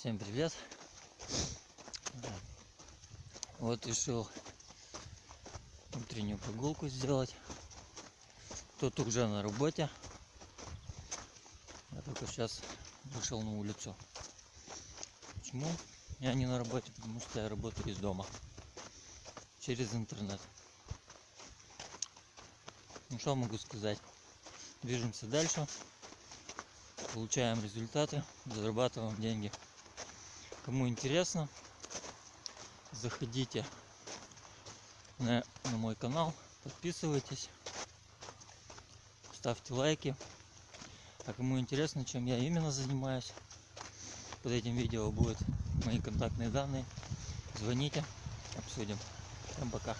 Всем привет! Вот решил утреннюю прогулку сделать. Тут уже на работе. Я только сейчас вышел на улицу. Почему я не на работе? Потому что я работаю из дома. Через интернет. Ну что могу сказать? Движемся дальше. Получаем результаты, зарабатываем деньги. Кому интересно, заходите на, на мой канал, подписывайтесь, ставьте лайки. А кому интересно, чем я именно занимаюсь, под этим видео будут мои контактные данные. Звоните, обсудим. Всем пока.